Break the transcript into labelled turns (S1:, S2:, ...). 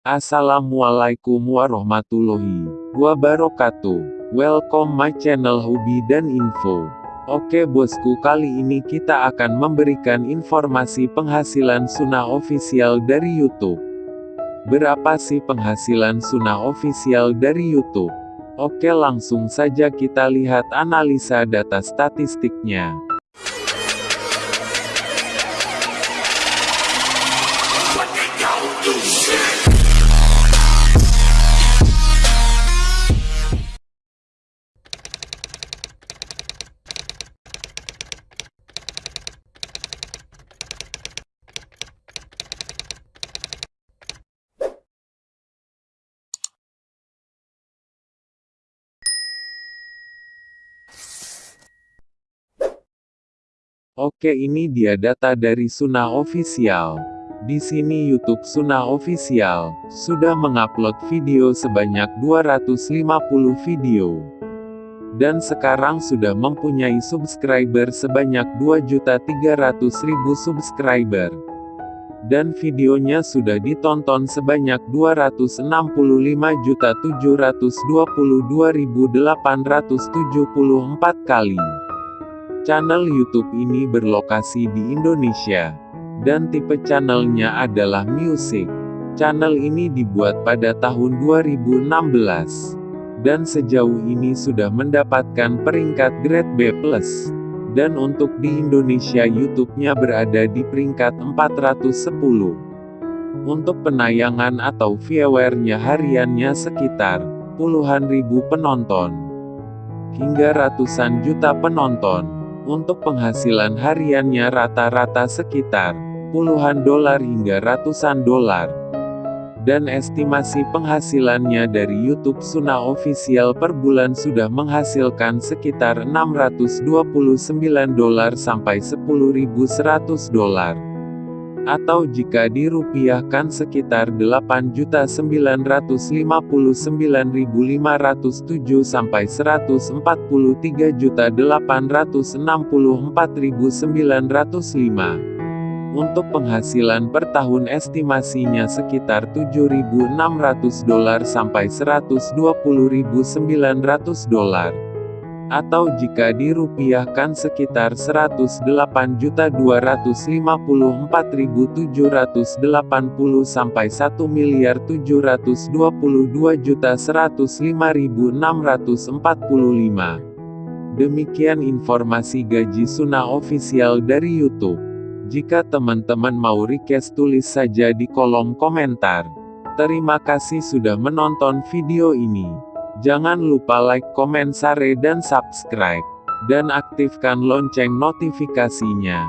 S1: Assalamualaikum warahmatullahi wabarakatuh. Welcome my channel hobi dan info. Oke bosku kali ini kita akan memberikan informasi penghasilan sunnah official dari YouTube. Berapa sih penghasilan sunnah official dari YouTube? Oke langsung saja kita lihat analisa data statistiknya. Oke ini dia data dari Sunnah Official. Di sini YouTube Sunnah Official, sudah mengupload video sebanyak 250 video. Dan sekarang sudah mempunyai subscriber sebanyak 2.300.000 subscriber. Dan videonya sudah ditonton sebanyak 265.722.874 kali. Channel YouTube ini berlokasi di Indonesia. Dan tipe channelnya adalah music. Channel ini dibuat pada tahun 2016. Dan sejauh ini sudah mendapatkan peringkat grade B+. Dan untuk di Indonesia YouTube-nya berada di peringkat 410. Untuk penayangan atau viewernya hariannya sekitar puluhan ribu penonton hingga ratusan juta penonton. Untuk penghasilan hariannya rata-rata sekitar puluhan dolar hingga ratusan dolar. Dan estimasi penghasilannya dari YouTube Sunnah Official per bulan sudah menghasilkan sekitar 629 dolar sampai 10.100 dolar atau jika dirupiahkan sekitar 8.959.507 sampai 143.864.905. Untuk penghasilan per tahun estimasinya sekitar 7.600 dolar sampai 120.900 dolar atau jika dirupiahkan sekitar 108.254.780 sampai 1 miliar 722.105.645. Demikian informasi gaji sunnah ofisial dari YouTube. Jika teman-teman mau request tulis saja di kolom komentar. Terima kasih sudah menonton video ini. Jangan lupa like, komen, share dan subscribe. Dan aktifkan lonceng notifikasinya.